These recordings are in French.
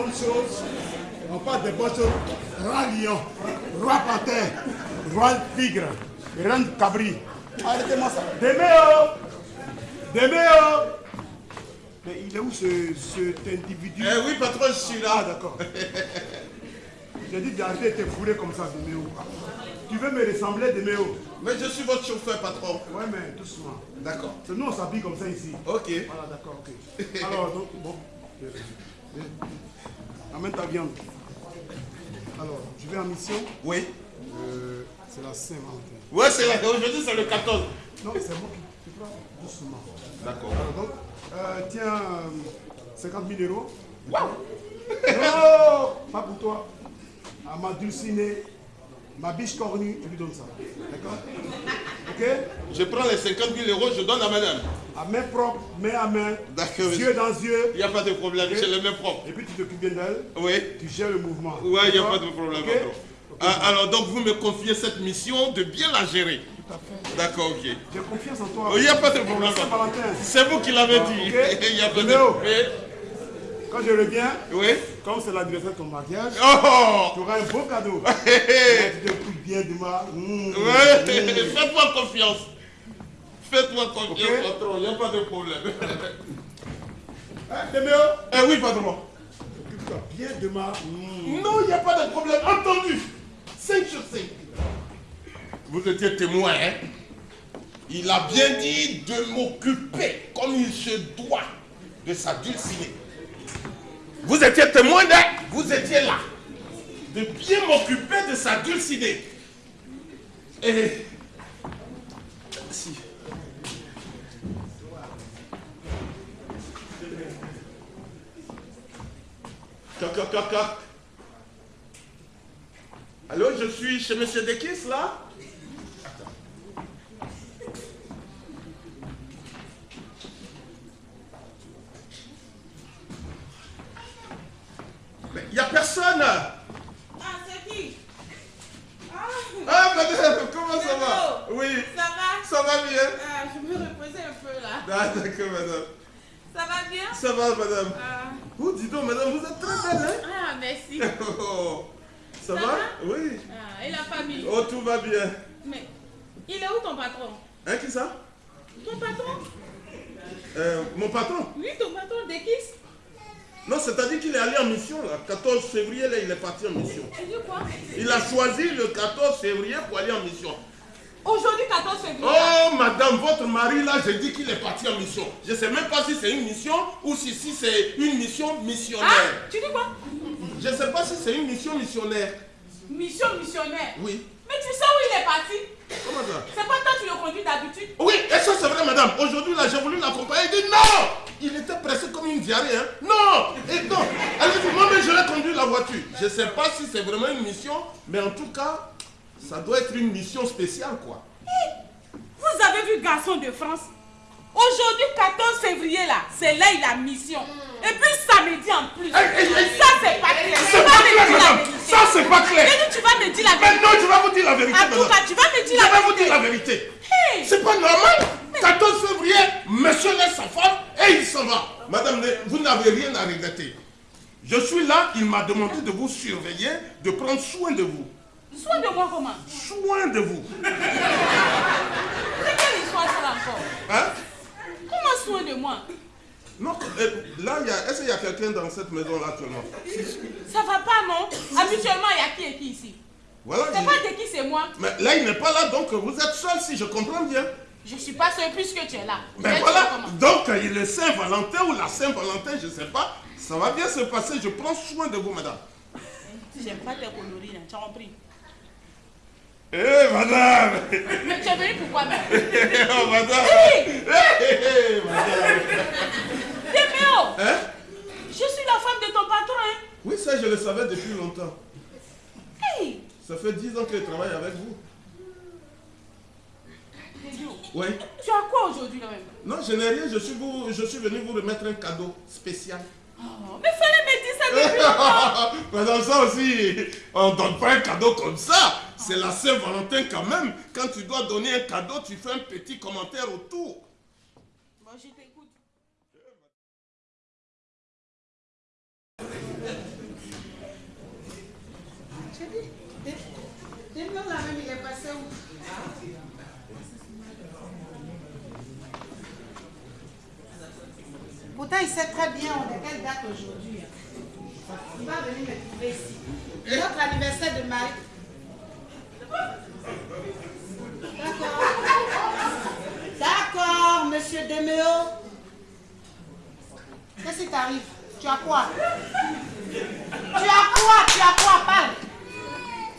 bonnes choses. On parle des bonnes choses. Roi lion, roi panthère, roi tigre, reine cabri. Arrêtez-moi ça. Déméo Déméo Mais il est où ce, cet individu? Eh oui, patron, je suis Ah, là. d'accord. J'ai dit d'arrêter de te fouler comme ça, Déméo. Tu veux me ressembler, Déméo Mais je suis votre chauffeur, patron. Ouais, mais doucement. D'accord. Nous, on s'habille comme ça ici. Ok. Voilà, d'accord, ok. Alors, donc, bon. Euh, euh, Amène ta viande. Alors, je vais en mission. Oui. Euh, c'est la Saint-Valentin. Ouais, c'est là. Aujourd'hui, c'est le 14. Non, c'est moi qui tu prends doucement. D'accord. Alors, donc, euh, tiens, euh, 50 000 euros. Waouh Non, pas pour toi. À ma dulcinée, ma biche cornue, je lui donne ça. D'accord? Ok? Je prends les 50 000 euros, je donne à madame. À main propre, main à main, yeux dans yeux. Il n'y a pas de problème, j'ai les mains propres. Et puis tu t'occupes bien d'elle. Oui. Tu gères le mouvement. Ouais, il n'y a pas de problème. Ah, alors, donc, vous me confiez cette mission de bien la gérer. D'accord, ok. J'ai confiance en toi. Il n'y a pas de problème, C'est vous qui l'avez dit. Il a pas de. Quand je reviens, Oui. comme c'est l'anniversaire de ton mariage, Oh tu auras un beau cadeau. Tu te bien demain. Mmh, Ouais, mmh. faites-moi confiance. Faites-moi confiance, Ok. patron, il n'y a pas de problème. Hein, Eh oui, patron. Occupe-toi bien demain. Mmh. Non, il n'y a pas de problème. Entendu. 5 sur 5. Vous étiez témoin, hein Il a bien dit de m'occuper comme il se doit de sa dulcinée. Vous étiez témoin, hein Vous étiez là. De bien m'occuper de sa dulcinée. Et... Si. Toc. Allô, je suis chez Monsieur Dekis, là? Mais il n'y a personne! Ah, c'est qui? Ah, Ah, madame, comment ça va? Oui, ça va? Ça va bien? Ah, Je me reposer un peu là. Ah, d'accord, madame. Ça va bien? Ça va, madame. Ah, Oh, dis donc, madame, vous êtes très belle, hein? Ah, merci. Oh, Ça, Ça va? va? Oui. Ah, et la famille? Oh, tout va bien. Mais il est où ton patron? Hein, qui ça? Ton patron? Euh, Mon patron? Oui, ton patron Dekis Non, c'est-à-dire qu'il est allé en mission, là. 14 février, là, il est parti en mission. Il a choisi le 14 février pour aller en mission. Aujourd'hui, 14 février. Oh, madame, votre mari, là, j'ai dit qu'il est parti en mission. Je ne sais même pas si c'est une mission ou si, si c'est une mission Ah, missionnaire. tu dis quoi? Je ne sais pas si c'est une mission missionnaire. Mission missionnaire? Oui. Mais tu sais où il est parti? Comment ça? C'est pas toi qui le conduis d'habitude? Oui, et ça c'est vrai, madame. Aujourd'hui, là, j'ai voulu l'accompagner. Il dit non Il était pressé comme une diarrhée, hein. Non Et non Elle dit, moi-même, je l'ai conduit la voiture. Je ne sais pas si c'est vraiment une mission, mais en tout cas, ça doit être une mission spéciale, quoi. Vous avez vu Garçon de France? Aujourd'hui, 14 février, là, c'est là il a mission. Et puis samedi en plus. Hey, hey, hey. Ça, c'est pas clair. C'est Tu pas vas clair, la madame. vérité. Ça, c'est pas clair. Dit, tu vas me dire la Mais vérité. non, je vais vous dire la vérité, En tout madame. cas, tu vas me dire Je la vais vous vérité. dire la vérité. Hey. C'est pas normal. 14 février, monsieur laisse sa femme et il s'en va. Madame, vous n'avez rien à regretter. Je suis là, il m'a demandé de vous surveiller, de prendre soin de vous. Soin de moi comment Soin de vous. C'est quelle histoire ça encore Hein Comment soin de moi Non, euh, là, il y a- est-ce qu'il y a quelqu'un dans cette maison-là actuellement Ça va pas, non Habituellement, il y a qui et qui ici Voilà. C'est il- pas de qui, c'est moi. Mais là, il n'est pas là, donc vous êtes seul, si je comprends bien. Je suis pas seule puisque tu es là. Mais voilà, donc euh, il est Saint-Valentin ou la Saint-Valentin, je ne sais pas. Ça va bien se passer, je prends soin de vous, madame. J'aime pas tes coloris, tu as compris Eh, madame! Mais tu es venu pourquoi même Oh, madame! Hey! Eh, eh, eh, madame! Déméo Hein? Je suis la femme de ton patron, hein. Oui, ça, je le savais depuis longtemps. Hey! Ça fait 10 ans que je travaille avec vous. Déméo, Oui. tu as quoi aujourd'hui, là même? Non, je n'ai rien, je suis, vous, je suis venu vous remettre un cadeau spécial. oh, Mais fallait me dire ça depuis longtemps. Madame, ça aussi, on ne donne pas un cadeau comme ça. C'est la Saint-Valentin quand même. Quand tu dois donner un cadeau, tu fais un petit commentaire autour. Moi, je t'écoute. Je dis, la même, il est passé où? Pourtant, il sait très bien de quelle date aujourd'hui. Hein. Il va venir me trouver ici. Eh. Notre anniversaire de Marie. D'accord. D'accord, monsieur Deméo. Qu'est-ce qui t'arrive? Tu as quoi? Tu as quoi? Tu as quoi? Parle.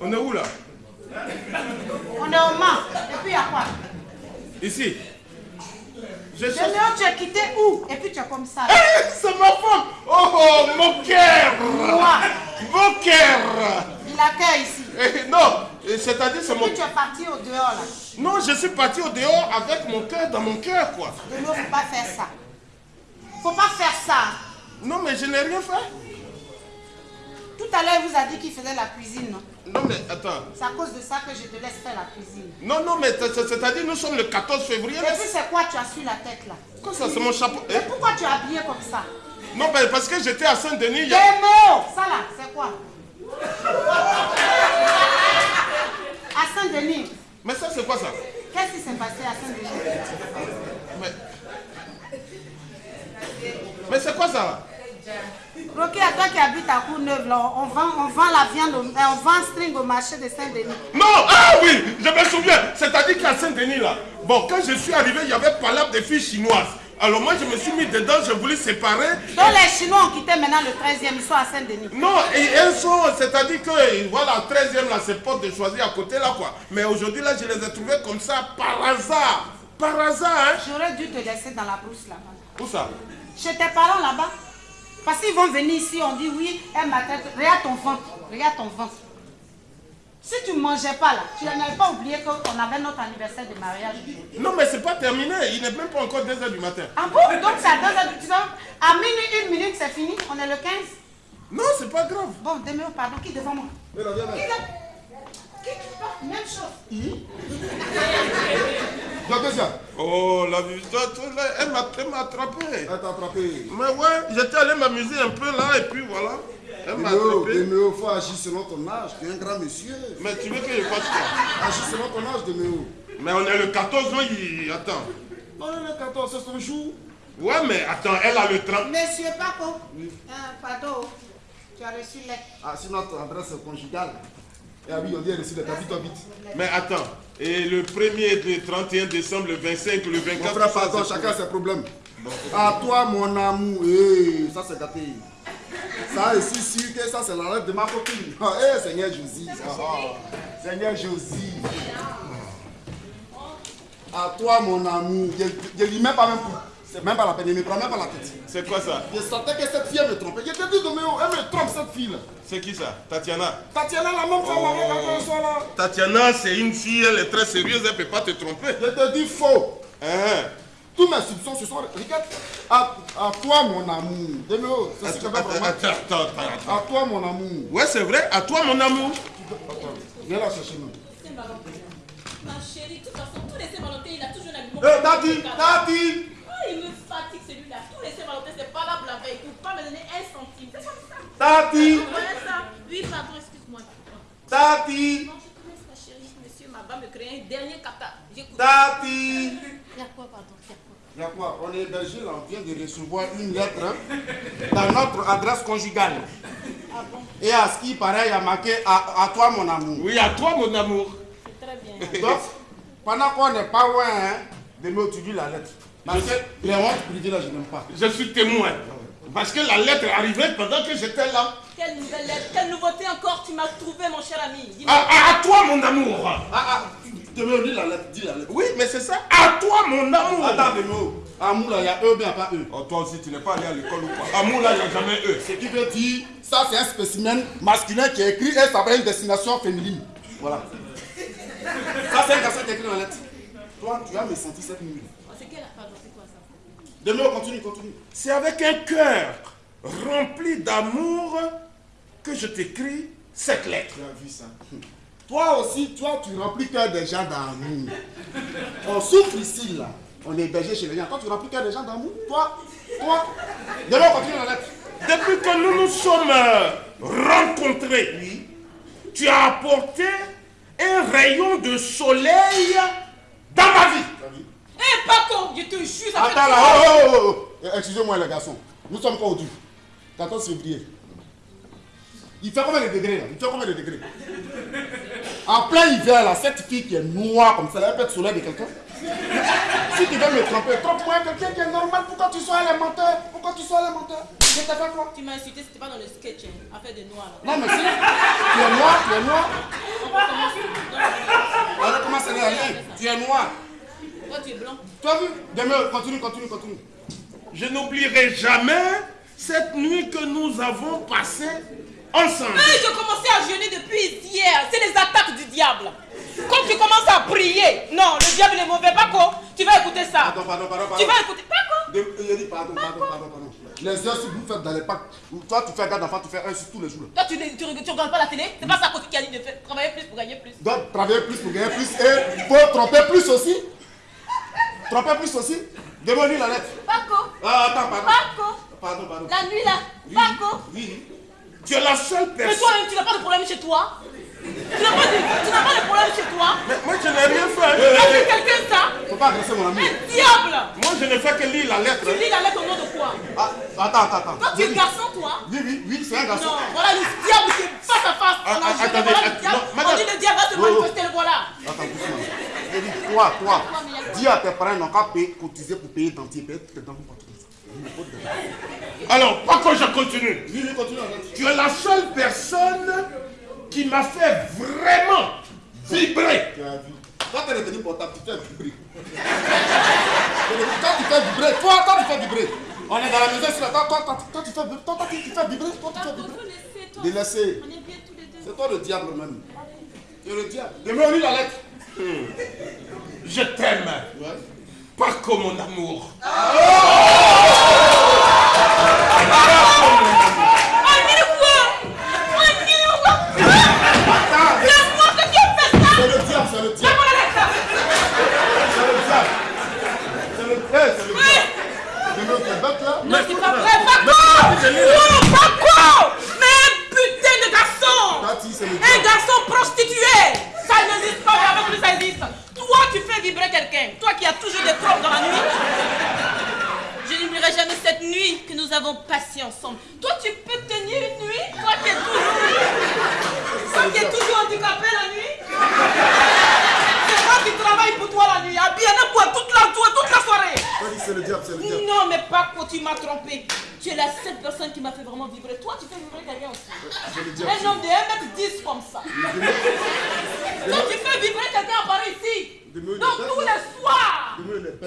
On est où là? On est au Mans. Et puis il y a quoi? Ici. Je cherche... Deméo, tu es quitté où? Et puis tu es comme ça. Eh, c'est ma femme Oh, oh, mon cœur Moi, Mon cœur il accueille ici. Eh, Non, c'est-à-dire c'est mon... tu es parti au dehors là? Non, je suis parti au dehors avec mon cœur dans mon cœur, quoi. Deméo, faut pas faire ça. Faut pas faire ça. Non, mais je n'ai rien fait. Tout à l'heure, il vous a dit qu'il faisait la cuisine, non? Non, mais attends. C'est à cause de ça que je te laisse faire la cuisine. Non, non, mais c'est- c'est- c'est-à-dire nous sommes le 14 février. Et puis c'est quoi tu as sur la tête là Quoi ça, c'est mon chapeau Et Eh, pourquoi tu es habillé comme ça? Non, mais parce que j'étais à Saint-Denis. y a- Deméo Ça là, c'est quoi? À Saint-Denis. Mais ça, c'est quoi ça? Qu'est-ce qui s'est passé à Saint-Denis? Mais, mais c'est quoi ça? Rocky, à toi qui habites à Courneuve, là, on vend, on vend la viande, au- euh, on vend string au marché de Saint-Denis. Non, ah oui, je me souviens. C'est-à-dire qu'à Saint-Denis, là, bon, quand je suis arrivé, il y avait pas là des filles chinoises. Alors moi, je me suis mis dedans, je voulais séparer. Donc les Chinois ont quitté maintenant le 13e, ils sont à Saint-Denis. Non, et elles sont, c'est-à-dire que, voilà, 13e, là, c'est porte de choisir à côté, là, quoi. Mais aujourd'hui, là, je les ai trouvées comme ça, par hasard. Par hasard, hein. J'aurais dû te laisser dans la brousse là-bas. Où ça? Chez tes parents là-bas. Parce qu'ils vont venir ici, on dit oui, elle m'a. Regarde ton ventre, regarde ton ventre. Si tu ne mangeais pas là, tu n'avais pas oublié qu'on avait notre anniversaire de mariage. Non, mais c'est pas terminé. Il n'est même pas encore 2h du matin. Ah bon? Donc c'est à 2 heures du temps. À minuit, une minute, c'est fini. On est le 15. Non, c'est pas grave. Bon, Deméo, pardon, qui est devant moi? Mais là, viens là. Qui là? Qui tu parles Même chose. Oh, la visite, elle m'a elle m'a attrapé. elle t'a attrapé. Mais ouais, j'étais allé m'amuser un peu là, et puis voilà. Elle m'a Deméo, attrapé. Deméo, faut agir selon ton âge. Tu es un grand monsieur. Mais tu veux que je fasse quoi? Agis selon ton âge, Deméo. Mais on est le 14 mai, il... attends. Non, le 14, c'est son jour. Ouais, mais attends, elle a le 30. Monsieur Paco. Ah, pardon. Tu as reçu l'aide. Ah, c'est notre adresse conjugale. Et ah oui, on dit reçu de vie, toi vite. Mais attends, et le 1er, le 31 décembre, le 25, le Mon 24... frère, ça, pardon, chacun ses problèmes. À toi, mon amour. Eh, ça, c'est gâté. Ça, je suis sûr que ça, c'est la lettre de ma copine. Eh, Seigneur Josie. Seigneur Josie. À toi, mon amour. Je ne lis même pas même pour. C'est même pas la peine, il ne me prend même pas la tête. C'est quoi ça? Je sentais que cette fille me trompait. Je te dis, Doméo, elle me trompe, cette fille-là. C'est qui ça? Tatiana Tatiana, la même femme avec laquelle là. Tatiana, c'est une fille, elle est très sérieuse, elle ne peut pas te tromper. Je te dis faux. Hein? Tous mes soupçons se sont. Regarde, à, à toi, mon amour. Doméo, c'est ce que je Attends, vais vraiment. attends, attends, attends. À toi, mon amour. Ouais, c'est vrai, à toi, mon amour. Attends, viens là chercher nous. Ma chérie, de toute façon, tous les Saint-Valentin, il a toujours un habillement. Eh, Tati, Tati Ah, il me fatigue celui-là. Tous les Saint-Valentin, c'est pas là pour la veille. Il ne pas me donner un centime. C'est comme ça. Tati. Oui, pardon, excuse-moi. Tati Non, je te laisse, ma chérie. Monsieur Maba me créer un dernier kata. J'écoute. Tati Il y a quoi, pardon Il y a quoi On est hébergé là, on vient de recevoir une lettre hein, dans notre adresse conjugale. Ah bon? Et à ce qui paraît, il y a marqué à, à toi, mon amour. Oui, à toi, mon amour. C'est très bien. Donc, pendant qu'on n'est pas loin, hein, de me tu la lettre. Parce que les hontes là, je n'aime pas. Je suis témoin. Parce que la lettre arrivée pendant que j'étais là. Quelle nouvelle lettre Quelle nouveauté encore tu m'as trouvé, mon cher ami? À- à toi, mon amour. Ah, ah, Dis la lettre, dis la lettre. Oui, mais c'est ça. À toi, mon amour. Attends, Demo. Amour là, il y a eux, bien pas eux. Oh, toi aussi, tu n'es pas allé à l'école ou quoi? Amour, là, il n'y a jamais eux. Ce qui veut dire, ça c'est un spécimen masculin qui est écrit et ça va une destination féminine. Voilà. Ça c'est un garçon qui est écrit dans la lettre. Toi, tu as me senti cette nuit. Oh, C'est quelle pardon C'est quoi ça? Demo, continue, continue. C'est avec un cœur rempli d'amour que je t'écris cette lettre. Tu as vu ça? Toi aussi, toi, tu remplis cœur des gens d'amour. On souffre ici, là. On est hébergé chez les gens. Toi, tu remplis cœur des gens d'amour. Toi, toi. Demo, continue la lettre. Depuis que nous nous sommes euh, rencontrés, tu as apporté un rayon de soleil dans ma vie. Hé, Paco, je te jure, Attends là, oh, oh, oh, oh. Eh, Excusez-moi les garçons. Nous sommes quoi aujourd'hui 14 février. Il fait combien de degrés là? Il fait combien de degrés? En plein hiver là, cette fille qui est noire comme ça, elle peut être soleil de quelqu'un Si tu veux me tromper, trompe-moi quelqu'un qui est normal. Pourquoi tu sois un menteur? Pourquoi tu sois un menteur? Je t'ai fait quoi? Tu m'as insulté, c'était pas dans le sketch, hein, affaire de noir là. Non mais si, tu es noir, tu es noir. On va commencer. N'est rien Tu es noir. Toi, tu es blanc. Tu as vu Demain, continue, continue, continue. Je n'oublierai jamais cette nuit que nous avons passée ensemble. Mais je commençais à jeûner depuis hier. C'est les attaques du diable. Quand tu commences à prier, non, le diable est mauvais. Paco, tu vas écouter ça. Pardon, pardon, pardon, Tu vas écouter. Paco. De- Il a dit pardon, pardon, pardon, pardon. Les heures, si vous faites dans les packs, toi tu fais garde d'enfant, tu fais un sur tous les jours. Toi, tu, ne- tu, regardes- tu regardes pas la télé C'est pas ça côté qui a dit de faire, travailler plus pour gagner plus. Donc, travailler plus pour gagner plus et il faut tromper plus aussi. Tromper plus aussi. Demain, lis la lettre. Paco, Ah, attends, pardon. Paco, Pardon, pardon. la nuit là. Paco. Oui. Tu es la seule Mais personne. toi-même, tu n'as pas de problème chez toi Tu n'as pas de, tu n'as pas de problème chez toi Mais moi, je n'ai rien fait. As fait quelqu'un ça? Faut pas agresser mon ami. Un diable Moi, je ne fais que lire la lettre. Tu lis la lettre au nom de quoi? Ah, attends, attends, attends. Toi, tu es Oui, garçon, toi? Oui, oui, oui, c'est un garçon. Non, voilà le diable qui est face à face. Ah, On a ah, attendez, voilà le diable. non, madame. On dit le diable va se Oh, oh. manifester, le voilà. Attends, doucement. Je dis, toi, toi, dis à tes parents, ils n'ont qu'à cotiser pour payer dentier. Payer tes dents pour pas tout ça. Il me faut de- Alors, pas que je continue. Oui. Tu es la seule personne qui m'a fait vraiment vibrer. Toi, tu es retenu portable, tu fais vibrer. Toi, tu fais vibrer. Toi, toi, tu fais vibrer. On est dans la maison, sur la table. Toi, toi, toi, tu fais vibrer. Toi, toi, tu fais vibrer. Toi, tu fais vibrer. faut laisser, toi. Délaissez. On est bien tous les deux. C'est toi le diable même. Tu es le diable. Demain, on lit la lettre. Je t'aime. Ouais. Pas comme mon amour. On dit quoi On dit quoi Attends, C'est moi que tu as fait ça c'est le diable, c'est le diable. Donne-moi la lettre. C'est le diable. C'est le, eh, c'est le diable. Demain, tu es bête là. Non, c'est pas vrai, Paco Non, Paco Mais un putain de garçon Tati, c'est le Un diable. garçon prostitué Ça n'existe pas, mais avec lui ça existe. Toi, tu fais vibrer quelqu'un. Toi qui as toujours des problèmes dans la nuit. Je n'oublierai jamais cette nuit que nous avons passée ensemble. Toi, tu peux tenir une nuit Toi qui es toujours... Toi qui es toujours handicapé la nuit C'est moi qui travaille pour toi la nuit. À bien pour toute la, toute la soirée. C'est le diable, c'est le diable. Non, mais Paco, tu m'as trompé. Tu es la seule personne qui m'a fait vraiment vibrer. Toi, tu fais vibrer quelqu'un aussi. Le diable. Un homme de 1m10 comme ça. Toi, tu fais vibrer quelqu'un à Paris ici. Donc, tous les soirs, tu me plaignais pas